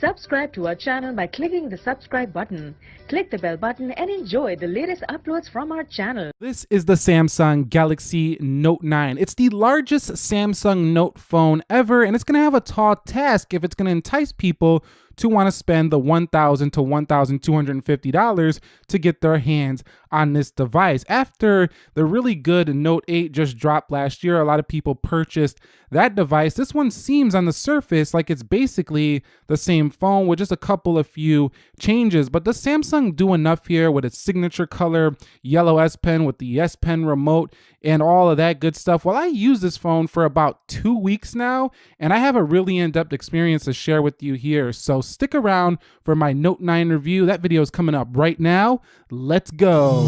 Subscribe to our channel by clicking the subscribe button. Click the bell button and enjoy the latest uploads from our channel. This is the Samsung Galaxy Note 9. It's the largest Samsung Note phone ever, and it's going to have a tall task if it's going to entice people to want to spend the 1,000 to $1,250 to get their hands on this device. After the really good Note 8 just dropped last year, a lot of people purchased that device. This one seems on the surface like it's basically the same phone with just a couple of few changes. But does Samsung do enough here with its signature color yellow S Pen with the S Pen remote and all of that good stuff? Well, I use this phone for about two weeks now, and I have a really in-depth experience to share with you here. So stick around for my Note 9 review. That video is coming up right now. Let's go.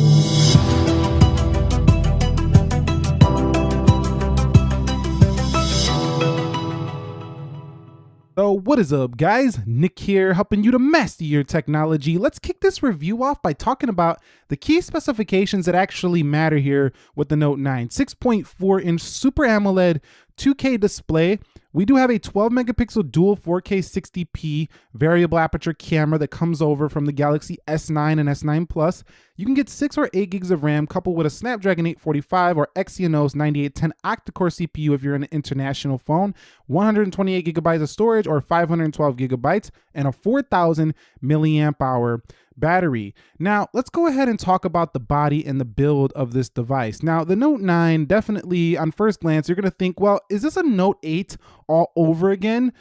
So what is up guys? Nick here helping you to master your technology. Let's kick this review off by talking about the key specifications that actually matter here with the Note 9. 6.4 inch Super AMOLED 2K display we do have a 12 megapixel dual 4K 60p variable aperture camera that comes over from the Galaxy S9 and S9 Plus. You can get 6 or 8 gigs of RAM coupled with a Snapdragon 845 or Exynos 9810 octa-core CPU if you're an international phone, 128 gigabytes of storage or 512 gigabytes, and a 4000 milliamp hour battery. Now, let's go ahead and talk about the body and the build of this device. Now, the Note 9, definitely on first glance, you're gonna think, well, is this a Note 8 all over again?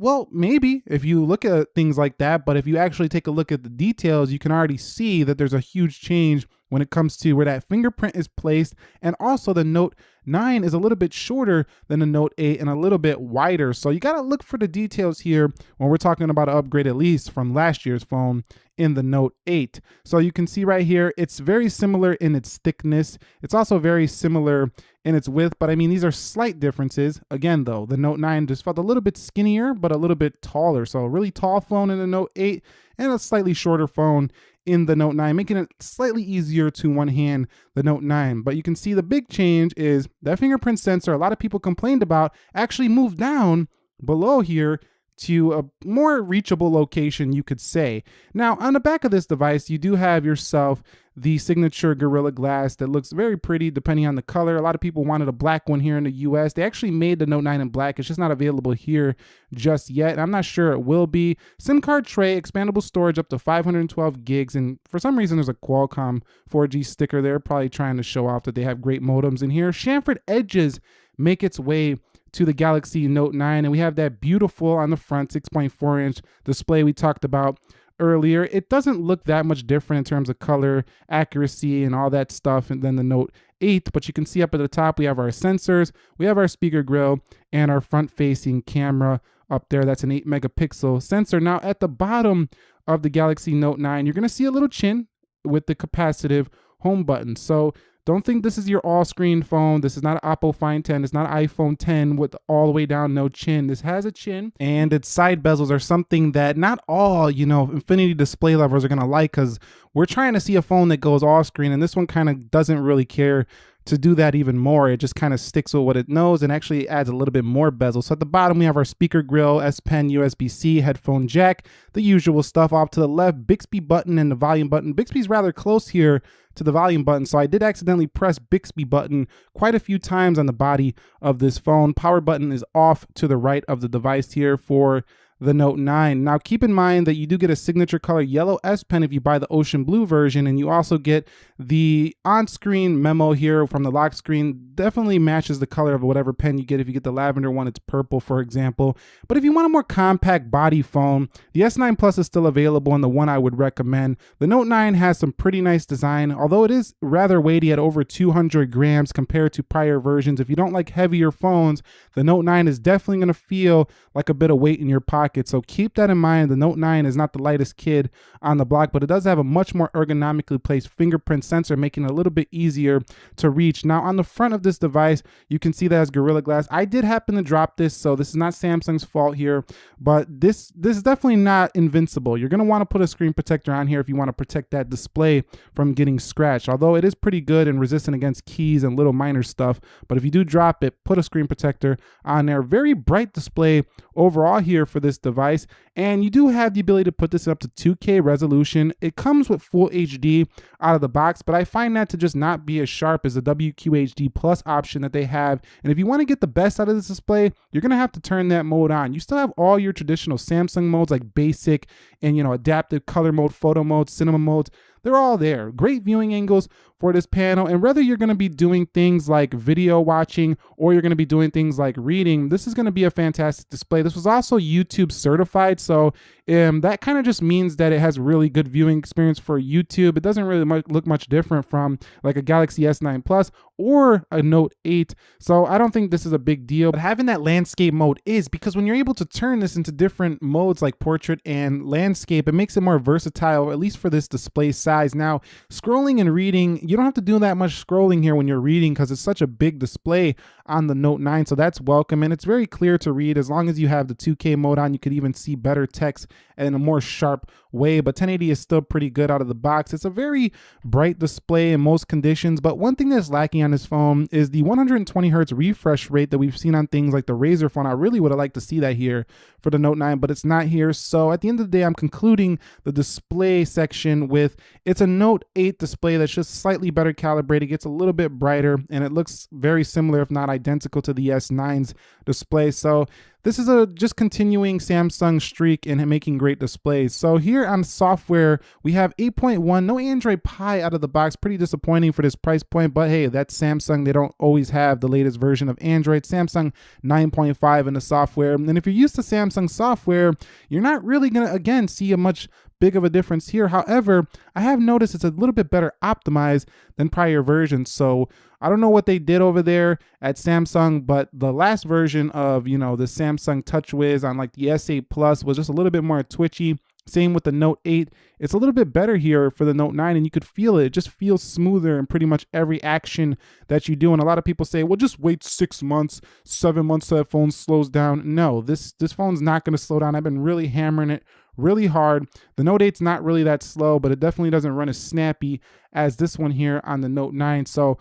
Well, maybe if you look at things like that, but if you actually take a look at the details, you can already see that there's a huge change when it comes to where that fingerprint is placed. And also the Note 9 is a little bit shorter than the Note 8 and a little bit wider. So you gotta look for the details here when we're talking about an upgrade at least from last year's phone in the Note 8. So you can see right here, it's very similar in its thickness. It's also very similar in its width, but I mean, these are slight differences. Again, though, the Note 9 just felt a little bit skinnier, but a little bit taller. So a really tall phone in the Note 8 and a slightly shorter phone in the Note 9, making it slightly easier to one hand the Note 9. But you can see the big change is that fingerprint sensor a lot of people complained about actually moved down below here to a more reachable location, you could say. Now, on the back of this device, you do have yourself the signature Gorilla Glass that looks very pretty depending on the color. A lot of people wanted a black one here in the US. They actually made the Note 9 in black. It's just not available here just yet. I'm not sure it will be. SIM card tray, expandable storage up to 512 gigs. And for some reason, there's a Qualcomm 4G sticker there, probably trying to show off that they have great modems in here. Chamfered edges make its way to the Galaxy Note 9 and we have that beautiful on the front 6.4 inch display we talked about earlier. It doesn't look that much different in terms of color, accuracy, and all that stuff than the Note 8, but you can see up at the top we have our sensors, we have our speaker grill, and our front-facing camera up there. That's an 8 megapixel sensor. Now at the bottom of the Galaxy Note 9, you're going to see a little chin with the capacitive home button. So don't think this is your all-screen phone. This is not an Oppo Find 10. It's not iPhone 10 with all the way down no chin. This has a chin, and its side bezels are something that not all, you know, Infinity display lovers are going to like because we're trying to see a phone that goes all-screen, and this one kind of doesn't really care to do that even more, it just kind of sticks with what it knows and actually adds a little bit more bezel. So at the bottom, we have our speaker grill, S Pen, USB-C, headphone jack, the usual stuff. Off to the left, Bixby button and the volume button. Bixby's rather close here to the volume button, so I did accidentally press Bixby button quite a few times on the body of this phone. Power button is off to the right of the device here for the Note 9. Now keep in mind that you do get a signature color yellow S Pen if you buy the ocean blue version and you also get the on-screen memo here from the lock screen. Definitely matches the color of whatever pen you get. If you get the lavender one, it's purple for example. But if you want a more compact body phone, the S9 Plus is still available and the one I would recommend. The Note 9 has some pretty nice design, although it is rather weighty at over 200 grams compared to prior versions. If you don't like heavier phones, the Note 9 is definitely going to feel like a bit of weight in your pocket pocket. So keep that in mind. The Note 9 is not the lightest kid on the block, but it does have a much more ergonomically placed fingerprint sensor, making it a little bit easier to reach. Now on the front of this device, you can see that as Gorilla Glass. I did happen to drop this, so this is not Samsung's fault here, but this, this is definitely not invincible. You're gonna wanna put a screen protector on here if you wanna protect that display from getting scratched, although it is pretty good and resistant against keys and little minor stuff. But if you do drop it, put a screen protector on there. Very bright display overall here for this this device. And you do have the ability to put this up to 2K resolution. It comes with full HD out of the box, but I find that to just not be as sharp as the WQHD Plus option that they have. And if you want to get the best out of this display, you're going to have to turn that mode on. You still have all your traditional Samsung modes like basic and, you know, adaptive color mode, photo mode, cinema modes. They're all there. Great viewing angles for this panel. And whether you're going to be doing things like video watching or you're going to be doing things like reading, this is going to be a fantastic display. This was also YouTube certified. So um, that kind of just means that it has really good viewing experience for YouTube. It doesn't really much, look much different from like a Galaxy S9 Plus or a Note 8. So I don't think this is a big deal. But having that landscape mode is because when you're able to turn this into different modes like portrait and landscape, it makes it more versatile, at least for this display size. Now, scrolling and reading, you don't have to do that much scrolling here when you're reading because it's such a big display on the Note 9. So that's welcome. And it's very clear to read as long as you have the 2K mode on, you could even see better text in a more sharp way. But 1080 is still pretty good out of the box. It's a very bright display in most conditions. But one thing that's lacking on this phone is the 120 hertz refresh rate that we've seen on things like the Razr phone. I really would have liked to see that here for the Note 9, but it's not here. So at the end of the day, I'm concluding the display section with it's a Note 8 display that's just slightly better calibrated, gets a little bit brighter, and it looks very similar, if not identical to the S9's display. So this is a just continuing Samsung streak in making great displays. So here on software, we have 8.1, no Android Pie out of the box. Pretty disappointing for this price point, but hey, that's Samsung. They don't always have the latest version of Android. Samsung 9.5 in the software. And if you're used to Samsung software, you're not really gonna, again, see a much big of a difference here. However, I have noticed it's a little bit better optimized than prior versions. So I don't know what they did over there at Samsung, but the last version of, you know, the Samsung TouchWiz on like the S8 Plus was just a little bit more twitchy. Same with the Note 8. It's a little bit better here for the Note 9 and you could feel it. It just feels smoother in pretty much every action that you do. And a lot of people say, well, just wait six months, seven months so that phone slows down. No, this, this phone's not going to slow down. I've been really hammering it really hard. The Note 8's not really that slow, but it definitely doesn't run as snappy as this one here on the Note 9. So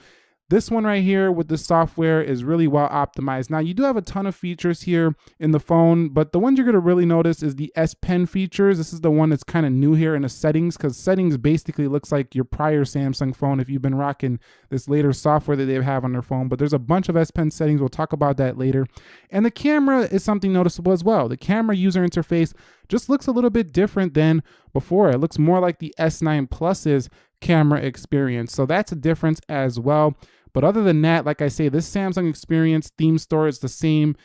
this one right here with the software is really well optimized. Now you do have a ton of features here in the phone, but the ones you're gonna really notice is the S Pen features. This is the one that's kind of new here in the settings because settings basically looks like your prior Samsung phone if you've been rocking this later software that they have on their phone, but there's a bunch of S Pen settings. We'll talk about that later. And the camera is something noticeable as well. The camera user interface just looks a little bit different than before. It looks more like the S9 Plus's camera experience. So that's a difference as well. But other than that, like I say, this Samsung experience theme store is the same.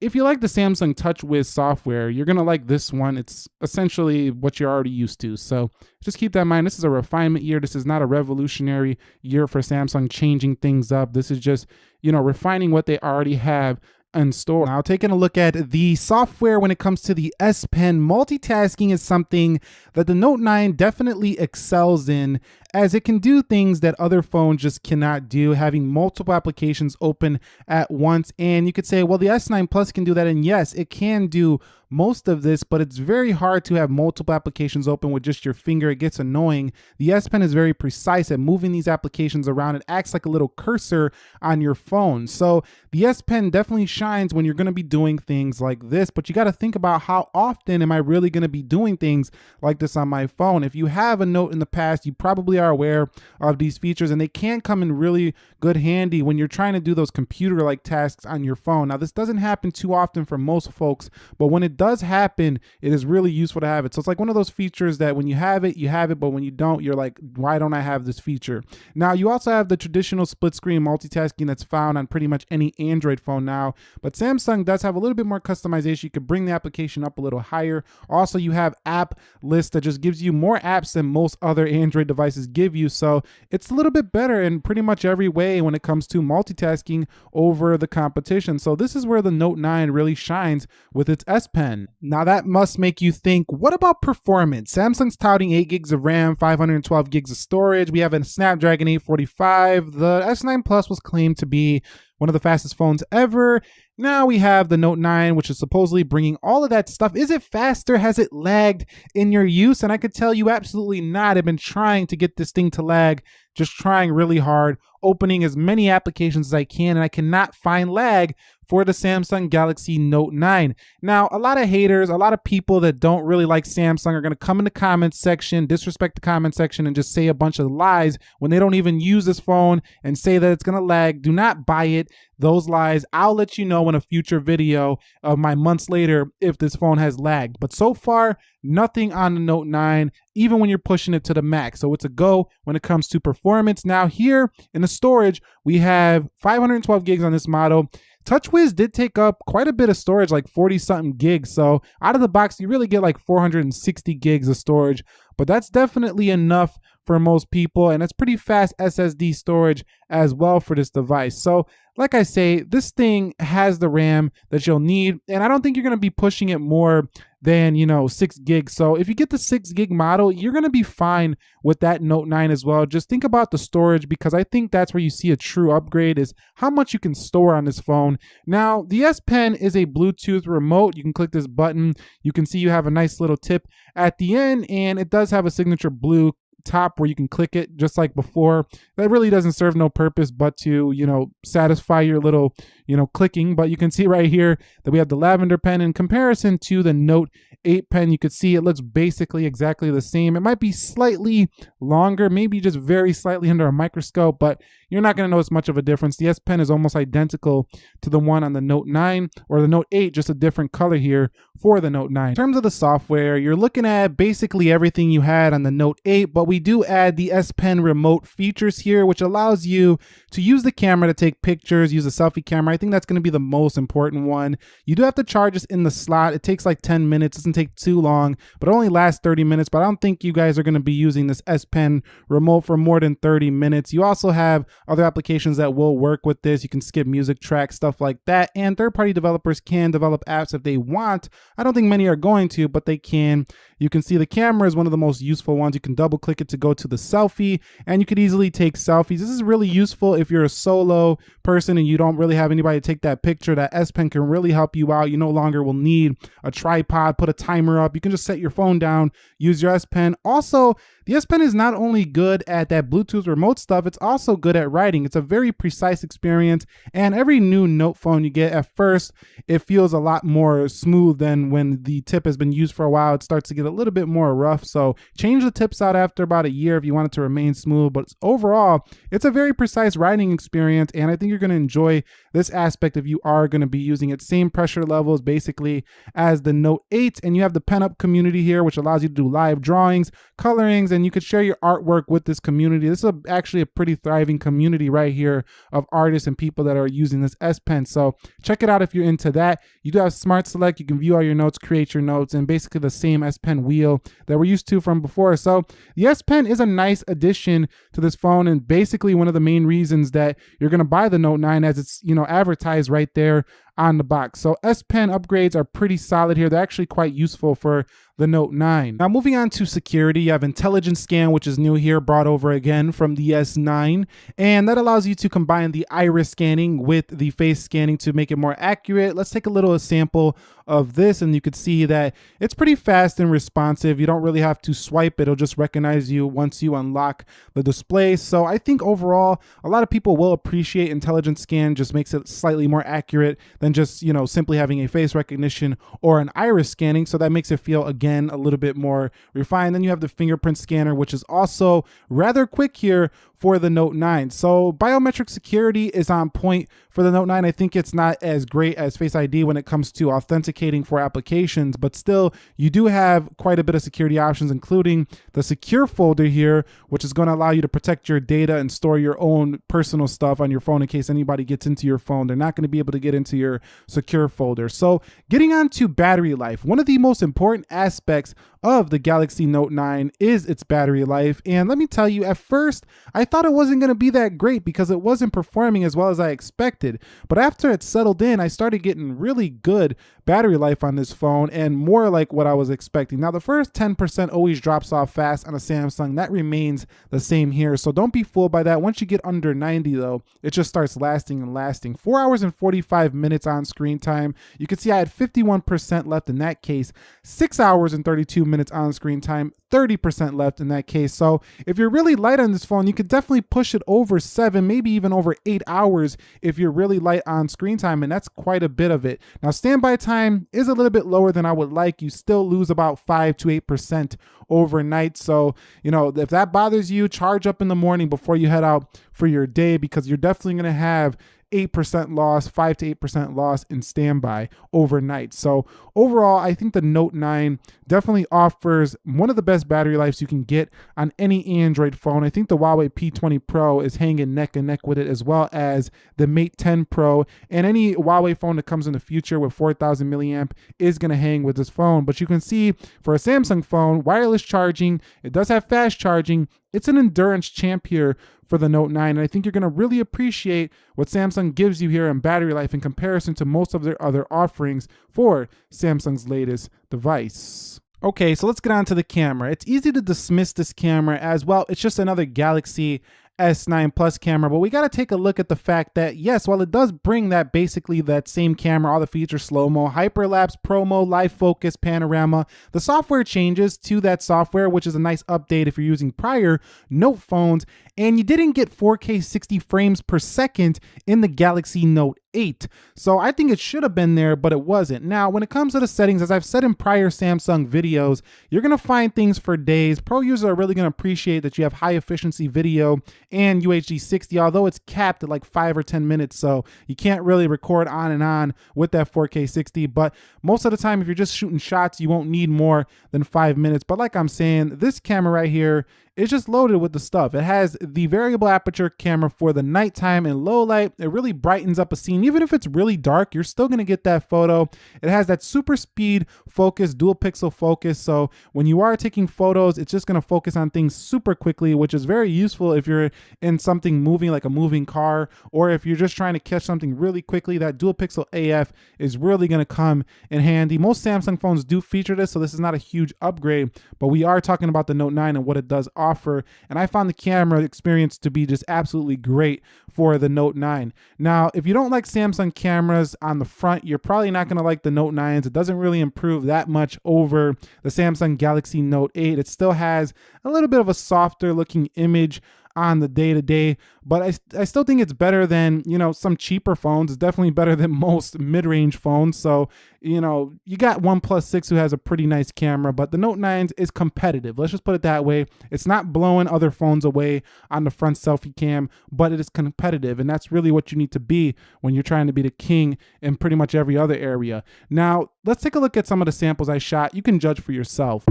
If you like the Samsung TouchWiz software, you're going to like this one. It's essentially what you're already used to. So just keep that in mind. This is a refinement year. This is not a revolutionary year for Samsung changing things up. This is just, you know, refining what they already have in store. Now, taking a look at the software when it comes to the S Pen, multitasking is something that the Note 9 definitely excels in as it can do things that other phones just cannot do, having multiple applications open at once. And you could say, well, the S9 Plus can do that. And yes, it can do most of this, but it's very hard to have multiple applications open with just your finger. It gets annoying. The S Pen is very precise at moving these applications around. It acts like a little cursor on your phone. So the S Pen definitely shines when you're going to be doing things like this, but you got to think about how often am I really going to be doing things like this on my phone? If you have a note in the past, you probably are aware of these features and they can come in really good handy when you're trying to do those computer-like tasks on your phone. Now, this doesn't happen too often for most folks, but when it does happen, it is really useful to have it. So it's like one of those features that when you have it, you have it, but when you don't, you're like, why don't I have this feature? Now, you also have the traditional split screen multitasking that's found on pretty much any Android phone now, but Samsung does have a little bit more customization. You could bring the application up a little higher. Also, you have app list that just gives you more apps than most other Android devices give you. So it's a little bit better in pretty much every way when it comes to multitasking over the competition. So this is where the Note 9 really shines with its S Pen. Now that must make you think, what about performance? Samsung's touting 8 gigs of RAM, 512 gigs of storage. We have a Snapdragon 845. The S9 Plus was claimed to be one of the fastest phones ever. Now we have the Note 9, which is supposedly bringing all of that stuff. Is it faster? Has it lagged in your use? And I could tell you absolutely not. I've been trying to get this thing to lag just trying really hard, opening as many applications as I can, and I cannot find lag for the Samsung Galaxy Note 9. Now, a lot of haters, a lot of people that don't really like Samsung are to come in the comments section, disrespect the comment section, and just say a bunch of lies when they don't even use this phone and say that it's to lag. Do not buy it. Those lies, I'll let you know in a future video of my months later if this phone has lagged. But so far, nothing on the Note 9, even when you're pushing it to the max. So it's a go when it comes to performance. Now here in the storage, we have 512 gigs on this model. TouchWiz did take up quite a bit of storage, like 40 something gigs. So out of the box, you really get like 460 gigs of storage, but that's definitely enough for most people. And it's pretty fast SSD storage as well for this device. So like I say, this thing has the RAM that you'll need. And I don't think you're going to be pushing it more than, you know, six gigs. So if you get the six gig model, you're going to be fine with that Note 9 as well. Just think about the storage because I think that's where you see a true upgrade is how much you can store on this phone. Now, the S Pen is a Bluetooth remote. You can click this button. You can see you have a nice little tip at the end and it does have a signature blue top where you can click it just like before. That really doesn't serve no purpose but to, you know, satisfy your little, you know, clicking. But you can see right here that we have the lavender pen in comparison to the Note 8 pen. You could see it looks basically exactly the same. It might be slightly longer, maybe just very slightly under a microscope, but you're not going to notice much of a difference. The S Pen is almost identical to the one on the Note 9 or the Note 8, just a different color here for the Note 9. In terms of the software, you're looking at basically everything you had on the Note 8, but we do add the S Pen remote features here, which allows you to use the camera to take pictures, use a selfie camera. I think that's going to be the most important one. You do have to charge this in the slot. It takes like 10 minutes. It doesn't take too long, but only lasts 30 minutes. But I don't think you guys are going to be using this S Pen remote for more than 30 minutes. You also have other applications that will work with this. You can skip music tracks, stuff like that. And third-party developers can develop apps if they want. I don't think many are going to, but they can. You can see the camera is one of the most useful ones. You can double click it to go to the selfie and you could easily take selfies. This is really useful if you're a solo person and you don't really have anybody to take that picture. That S Pen can really help you out. You no longer will need a tripod, put a timer up. You can just set your phone down, use your S Pen. Also, the S Pen is not only good at that Bluetooth remote stuff, it's also good at writing. It's a very precise experience, and every new Note phone you get at first, it feels a lot more smooth than when the tip has been used for a while. It starts to get a little bit more rough, so change the tips out after about a year if you want it to remain smooth, but overall, it's a very precise writing experience, and I think you're going to enjoy this aspect if you are going to be using it. Same pressure levels basically as the Note 8, and you have the PENUP community here, which allows you to do live drawings, colorings, and you could share your artwork with this community. This is a, actually a pretty thriving community right here of artists and people that are using this S Pen. So check it out if you're into that. You do have Smart Select. You can view all your notes, create your notes, and basically the same S Pen wheel that we're used to from before. So the S Pen is a nice addition to this phone and basically one of the main reasons that you're going to buy the Note 9 as it's, you know, advertised right there on the box. So S Pen upgrades are pretty solid here. They're actually quite useful for the Note 9. Now moving on to security, you have intelligence scan, which is new here, brought over again from the S9. And that allows you to combine the iris scanning with the face scanning to make it more accurate. Let's take a little sample of this and you could see that it's pretty fast and responsive. You don't really have to swipe. It'll just recognize you once you unlock the display. So I think overall, a lot of people will appreciate intelligence scan, just makes it slightly more accurate than just, you know, simply having a face recognition or an iris scanning. So that makes it feel, again, a little bit more refined. Then you have the fingerprint scanner, which is also rather quick here for the Note 9. So biometric security is on point for the Note 9. I think it's not as great as Face ID when it comes to authenticating for applications, but still you do have quite a bit of security options, including the secure folder here, which is going to allow you to protect your data and store your own personal stuff on your phone in case anybody gets into your phone. They're not going to be able to get into your secure folder. So getting on to battery life, one of the most important aspects of the Galaxy Note 9 is its battery life. And let me tell you, at first, I thought it wasn't going to be that great because it wasn't performing as well as I expected. But after it settled in, I started getting really good battery life on this phone and more like what I was expecting. Now, the first 10% always drops off fast on a Samsung. That remains the same here. So don't be fooled by that. Once you get under 90 though, it just starts lasting and lasting. Four hours and 45 minutes on screen time. You can see I had 51% left in that case. Six hours and 32 minutes on screen time, 30% left in that case. So if you're really light on this phone, you could definitely push it over seven, maybe even over eight hours if you're really light on screen time, and that's quite a bit of it. Now, standby time is a little bit lower than I would like. You still lose about five to 8% overnight. So, you know, if that bothers you, charge up in the morning before you head out for your day because you're definitely going to have 8% loss, 5 to 8% loss in standby overnight. So, overall, I think the Note 9 definitely offers one of the best battery lives you can get on any Android phone. I think the Huawei P20 Pro is hanging neck and neck with it, as well as the Mate 10 Pro. And any Huawei phone that comes in the future with 4000 milliamp is going to hang with this phone. But you can see for a Samsung phone, wireless charging, it does have fast charging. It's an endurance champ here for the Note 9. And I think you're going to really appreciate what Samsung gives you here in battery life in comparison to most of their other offerings for Samsung's latest device. Okay, so let's get on to the camera. It's easy to dismiss this camera as well. It's just another Galaxy S9 Plus camera, but we got to take a look at the fact that yes, while it does bring that basically that same camera, all the features slow-mo, hyperlapse, promo, live focus, panorama, the software changes to that software, which is a nice update if you're using prior Note phones, and you didn't get 4K 60 frames per second in the Galaxy Note 8. So I think it should have been there, but it wasn't. Now, when it comes to the settings, as I've said in prior Samsung videos, you're going to find things for days. Pro users are really going to appreciate that you have high efficiency video and UHD 60, although it's capped at like 5 or 10 minutes, so you can't really record on and on with that 4K 60. But most of the time, if you're just shooting shots, you won't need more than 5 minutes. But like I'm saying, this camera right here it's just loaded with the stuff. It has the variable aperture camera for the nighttime and low light. It really brightens up a scene. Even if it's really dark, you're still gonna get that photo. It has that super speed focus, dual pixel focus. So when you are taking photos, it's just gonna focus on things super quickly, which is very useful if you're in something moving like a moving car, or if you're just trying to catch something really quickly, that dual pixel AF is really gonna come in handy. Most Samsung phones do feature this, so this is not a huge upgrade, but we are talking about the Note 9 and what it does offer. And I found the camera experience to be just absolutely great for the Note 9. Now, if you don't like Samsung cameras on the front, you're probably not going to like the Note 9s. It doesn't really improve that much over the Samsung Galaxy Note 8. It still has a little bit of a softer looking image on the day to day. But I, I still think it's better than, you know, some cheaper phones. It's definitely better than most mid range phones. So, you know, you got OnePlus 6 who has a pretty nice camera, but the Note 9 is competitive. Let's just put it that way. It's not blowing other phones away on the front selfie cam, but it is competitive. And that's really what you need to be when you're trying to be the king in pretty much every other area. Now, let's take a look at some of the samples I shot. You can judge for yourself.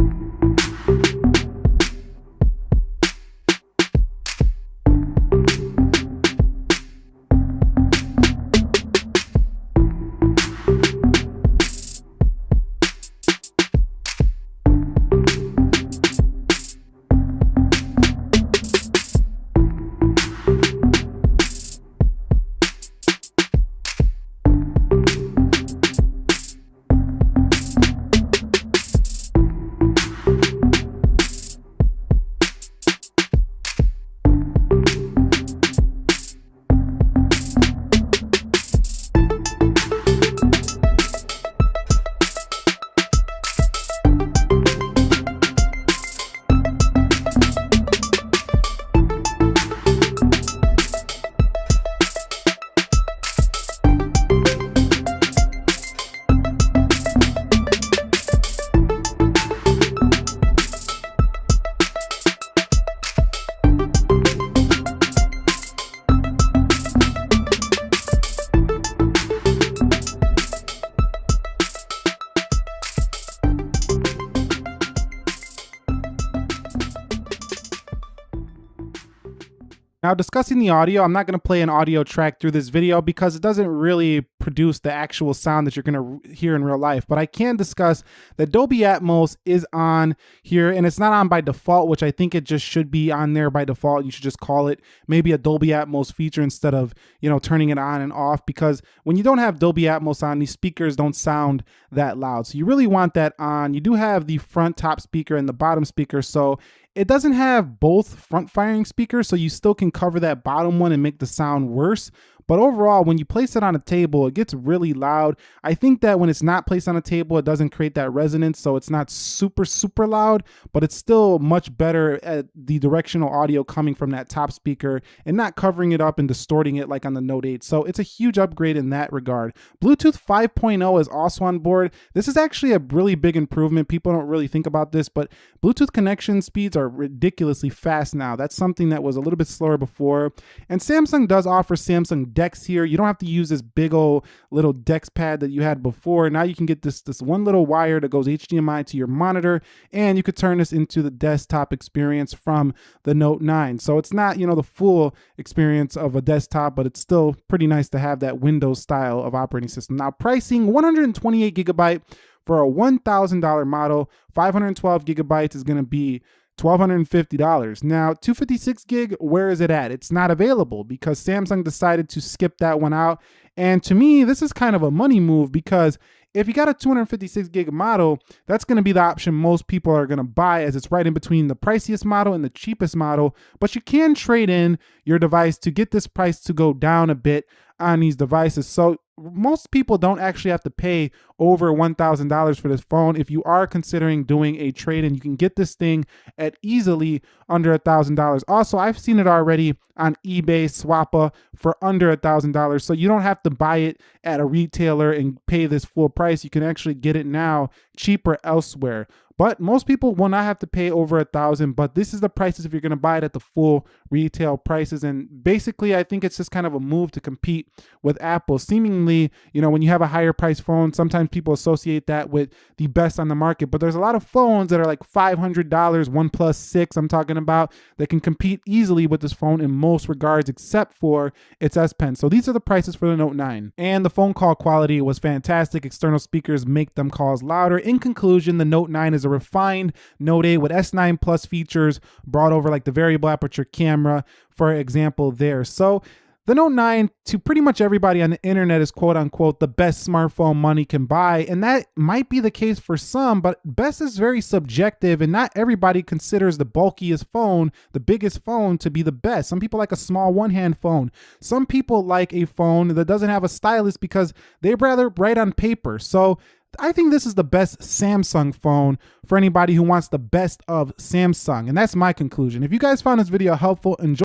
Now discussing the audio, I'm not going to play an audio track through this video because it doesn't really produce the actual sound that you're going to hear in real life, but I can discuss that Dolby Atmos is on here and it's not on by default, which I think it just should be on there by default. You should just call it maybe a Dolby Atmos feature instead of, you know, turning it on and off because when you don't have Dolby Atmos on, these speakers don't sound that loud. So you really want that on. You do have the front top speaker and the bottom speaker, so it doesn't have both front firing speakers, so you still can cover that bottom one and make the sound worse, But overall, when you place it on a table, it gets really loud. I think that when it's not placed on a table, it doesn't create that resonance. So it's not super, super loud, but it's still much better at the directional audio coming from that top speaker and not covering it up and distorting it like on the Note 8. So it's a huge upgrade in that regard. Bluetooth 5.0 is also on board. This is actually a really big improvement. People don't really think about this, but Bluetooth connection speeds are ridiculously fast now. That's something that was a little bit slower before. And Samsung does offer Samsung DeX here. You don't have to use this big old little DeX pad that you had before. Now you can get this, this one little wire that goes HDMI to your monitor, and you could turn this into the desktop experience from the Note 9. So it's not, you know, the full experience of a desktop, but it's still pretty nice to have that Windows style of operating system. Now pricing 128 gigabyte for a $1,000 model, 512 gigabytes is going to be $1,250. Now, 256 gig, where is it at? It's not available because Samsung decided to skip that one out. And to me, this is kind of a money move because if you got a 256 gig model, that's going to be the option most people are going to buy as it's right in between the priciest model and the cheapest model. But you can trade in your device to get this price to go down a bit on these devices. So most people don't actually have to pay over $1,000 for this phone. If you are considering doing a trade in, you can get this thing at easily under $1,000. Also, I've seen it already on eBay, Swappa for under $1,000. So you don't have to buy it at a retailer and pay this full price. You can actually get it now cheaper elsewhere. But most people will not have to pay over a thousand. But this is the prices if you're going to buy it at the full retail prices. And basically, I think it's just kind of a move to compete with Apple. Seemingly, you know, when you have a higher price phone, sometimes people associate that with the best on the market. But there's a lot of phones that are like $500, OnePlus 6, I'm talking about, that can compete easily with this phone in most regards, except for its S Pen. So these are the prices for the Note 9. And the phone call quality was fantastic. External speakers make them calls louder. In conclusion, the Note 9 is a refined Note 8 with S9 Plus features brought over like the variable aperture camera, for example, there. So the Note 9 to pretty much everybody on the internet is quote unquote the best smartphone money can buy. And that might be the case for some, but best is very subjective and not everybody considers the bulkiest phone, the biggest phone to be the best. Some people like a small one hand phone. Some people like a phone that doesn't have a stylus because they'd rather write on paper. So I think this is the best Samsung phone for anybody who wants the best of Samsung. And that's my conclusion. If you guys found this video helpful, enjoy.